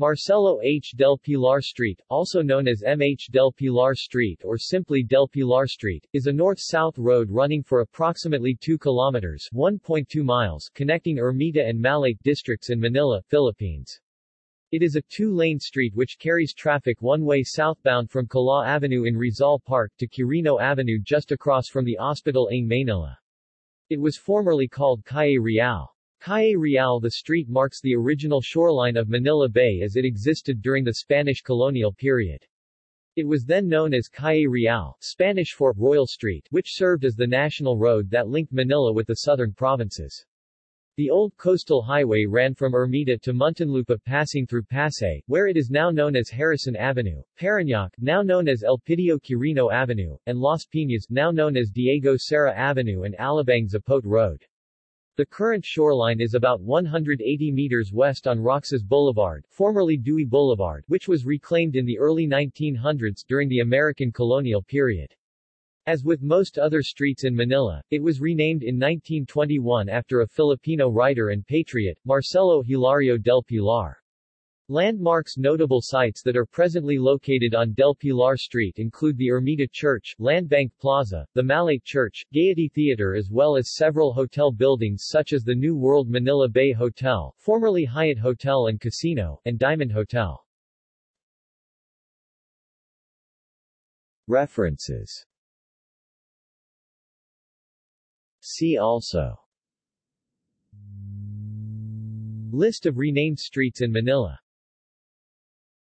Marcelo H. del Pilar Street, also known as MH del Pilar Street or simply del Pilar Street, is a north-south road running for approximately 2 kilometers 1.2 miles connecting Ermita and Malate districts in Manila, Philippines. It is a two-lane street which carries traffic one-way southbound from Kalaw Avenue in Rizal Park to Quirino Avenue just across from the Hospital ng Manila. It was formerly called Calle Real. Calle Real The street marks the original shoreline of Manila Bay as it existed during the Spanish colonial period. It was then known as Calle Real, Spanish for Royal Street, which served as the national road that linked Manila with the southern provinces. The old coastal highway ran from Ermita to Muntinlupa passing through Pasay, where it is now known as Harrison Avenue, Parañaque, now known as Elpidio Quirino Avenue, and Las Piñas, now known as Diego Cera Avenue and Alabang Zapote Road. The current shoreline is about 180 meters west on Roxas Boulevard, formerly Dewey Boulevard, which was reclaimed in the early 1900s during the American colonial period. As with most other streets in Manila, it was renamed in 1921 after a Filipino writer and patriot, Marcelo Hilario del Pilar. Landmarks Notable sites that are presently located on Del Pilar Street include the Ermita Church, Landbank Plaza, the Malate Church, Gaiety Theater as well as several hotel buildings such as the New World Manila Bay Hotel, formerly Hyatt Hotel and Casino, and Diamond Hotel. References. See also. List of renamed streets in Manila